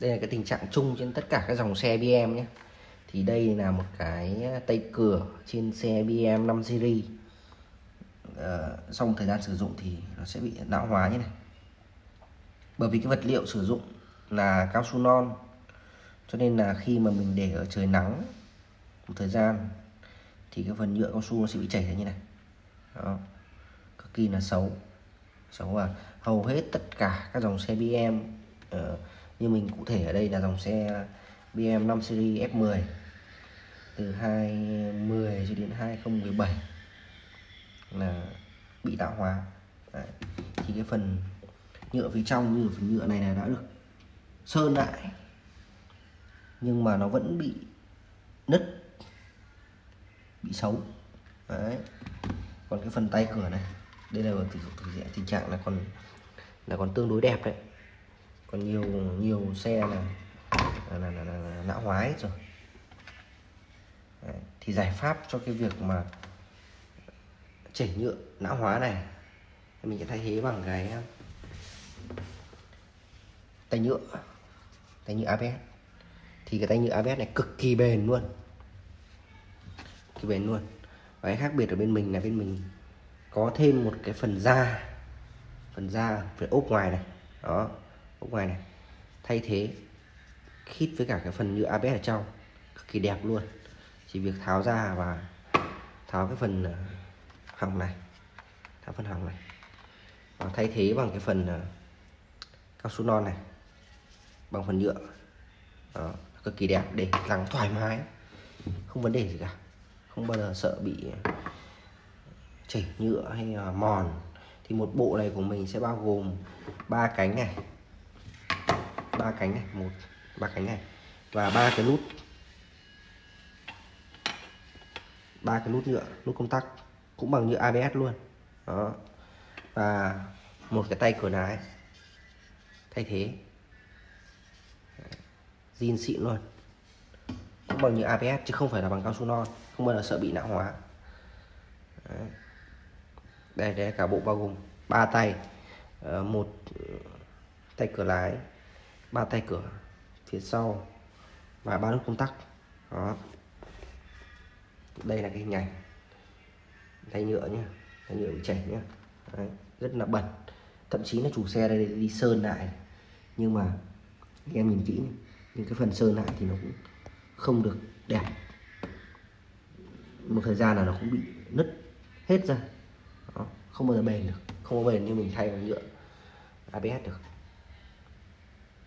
đây là cái tình trạng chung trên tất cả các dòng xe BM nhé. Thì đây là một cái ờ, tay cửa trên xe BM 5 series. Ờ, sau một thời gian sử dụng thì nó sẽ bị lão hóa như này. Bởi vì cái vật liệu sử dụng là cao su non cho nên là khi mà mình để ở trời nắng một thời gian thì cái phần nhựa cao su nó sẽ bị chảy ra như này. Đó cực kỳ là xấu. Xấu và hầu hết tất cả các dòng xe BM uh, ờ, như mình cụ thể ở đây là dòng xe BM 5 series F10 từ 2010 cho đến 2017 là bị tạo hóa Đấy. thì cái phần nhựa phía trong như phần nhựa này là đã được sơn lại nhưng mà nó vẫn bị nứt bị xấu Đấy. còn cái phần tay cửa này đây là tình, tình, tình trạng là còn là còn tương đối đẹp đấy còn nhiều nhiều xe là là, là, là, là, là não hóa hết rồi. Đấy. thì giải pháp cho cái việc mà chảy nhựa não hóa này mình sẽ thay thế bằng cái um, tay nhựa tay nhựa ABS thì cái tay nhựa ABS này cực kỳ bền luôn. Kỳ bền luôn. Và cái khác biệt ở bên mình là bên mình có thêm một cái phần da phần da phần ốp ngoài này. Đó ốp ngoài này thay thế khít với cả cái phần nhựa ABS ở trong cực kỳ đẹp luôn. Chỉ việc tháo ra và tháo cái phần ờ, hỏng này tháo phần hỏng này. Và thay thế bằng cái phần ờ, cao su non này bằng phần nhựa. Đó, cực kỳ đẹp để lắng thoải mái không vấn đề gì cả. Không bao giờ sợ bị chảy nhựa hay là mòn. Thì một bộ này của mình sẽ bao gồm ba cánh này ba cánh này, một, ba cánh này, và ba cái nút. Ba cái nút nhựa, nút công tắc, cũng bằng nhựa ABS luôn. Đó. Và một cái tay cửa lái thay thế. Zin xịn luôn. Cũng bằng nhựa ABS chứ không phải là bằng cao su non, không bao giờ sợ bị não hóa. Đấy. đây đây là cả bộ bao gồm ba tay. Ờ, một ờ, tay cửa lái ba tay cửa phía sau và ba nút công tắc. Đó. Đây là cái hình ảnh. Tay nhựa nhá. Tay nhựa bị chảy nhá. Đấy. rất là bẩn. Thậm chí là chủ xe đây đi sơn lại. Nhưng mà em nhìn kỹ nhưng cái phần sơn lại thì nó cũng không được đẹp. Một thời gian là nó cũng bị nứt hết ra. Đó. không bao giờ bền được. Không có bền như mình thay bằng nhựa ABS được.